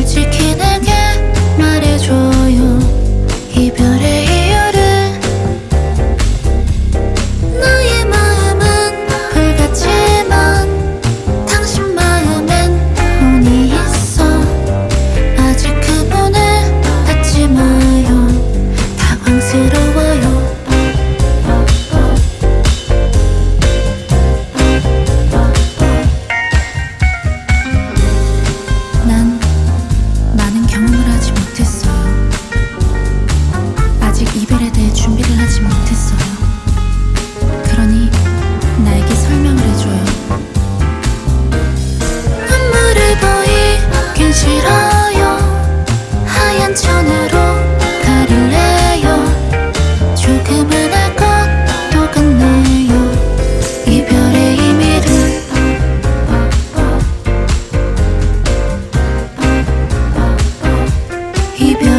솔직히 и без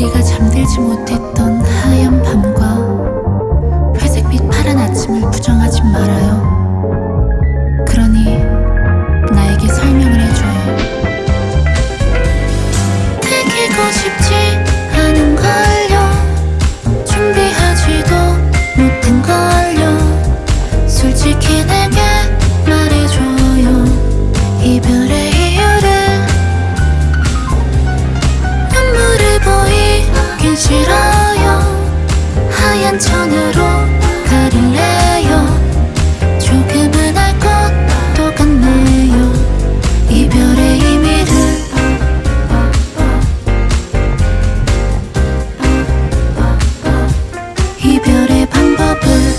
우리가 잠들지 못했던 하얀 밤과 회색빛 파란 아침을 부정하지 말아요. 하기 싫어요. 하얀 천으로 가릴래요. 조금은 알 것도 같네요. 이별의 의미를. 이별의 방법을.